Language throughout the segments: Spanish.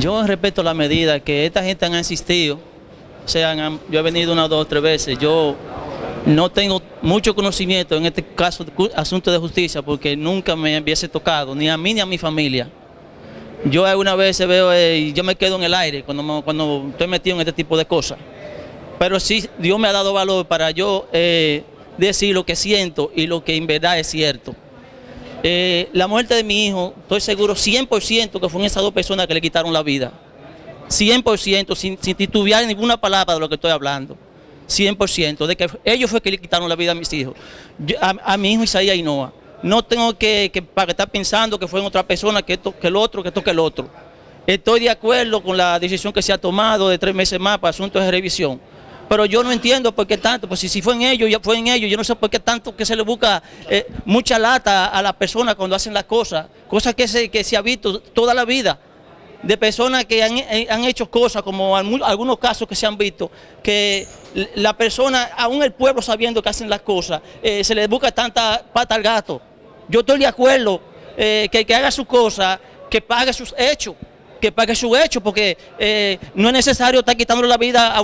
Yo respeto la medida que esta gente han insistido, o sea, yo he venido una, dos, tres veces, yo no tengo mucho conocimiento en este caso, asunto de justicia, porque nunca me hubiese tocado, ni a mí ni a mi familia. Yo alguna vez veo, eh, yo me quedo en el aire cuando, cuando estoy metido en este tipo de cosas. Pero sí, Dios me ha dado valor para yo eh, decir lo que siento y lo que en verdad es cierto. Eh, la muerte de mi hijo, estoy seguro 100% que fueron esas dos personas que le quitaron la vida. 100%, sin, sin titubear ninguna palabra de lo que estoy hablando. 100%, de que ellos fue que le quitaron la vida a mis hijos. A, mi hijo Isaías Ainoa. No tengo que, que para estar pensando que fue en otra persona, que esto, que el otro, que esto, que el otro. Estoy de acuerdo con la decisión que se ha tomado de tres meses más para asuntos de revisión. Pero yo no entiendo por qué tanto, pues si, fue en ellos, ya fue en ellos, yo no sé por qué tanto que se le busca eh, mucha lata a las personas cuando hacen las cosas, cosas que se, que se ha visto toda la vida, de personas que han, eh, han hecho cosas, como algunos casos que se han visto, que la persona, aún el pueblo sabiendo que hacen las cosas, eh, se le busca tanta pata al gato. Yo estoy de acuerdo que, que haga su cosa, que pague sus hechos, que pague sus hechos, porque eh, no es necesario estar quitando la vida a,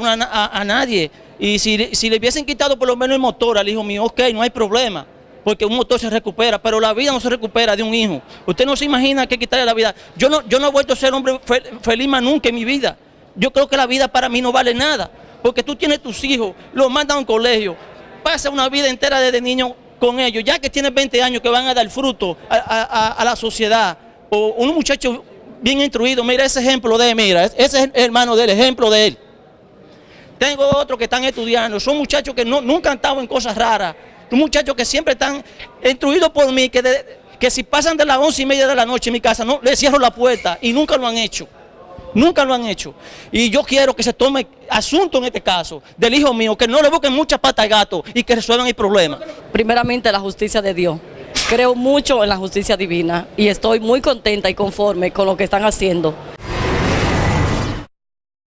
a- nadie. Y si, si le hubiesen quitado por lo menos el motor al hijo mío, ok, no hay problema, porque un motor se recupera, pero la vida no se recupera de un hijo. Usted no se imagina que quitarle la vida. Yo no, yo no he vuelto a ser hombre fe- feliz más nunca en mi vida. Yo creo que la vida para mí no vale nada, porque tú tienes tus hijos, los mandan a un colegio, pasa una vida entera desde niño con ellos, ya que tienes 20 años que van a dar fruto a- a- a la sociedad, o un muchacho bien instruido, mira ese ejemplo de él, mira, ese es hermano del ejemplo de él. Tengo otros que están estudiando, son muchachos que no, nunca han estado en cosas raras, son muchachos que siempre están instruidos por mí, que, que si pasan de las once y media de la noche en mi casa, no les cierro la puerta y nunca lo han hecho. Nunca lo han hecho. Y yo quiero que se tome asunto en este caso del hijo mío, que no le busquen mucha pata al gato y que resuelvan el problema. primeramente la justicia de Dios. Creo mucho en la justicia divina y estoy muy contenta y conforme con lo que están haciendo.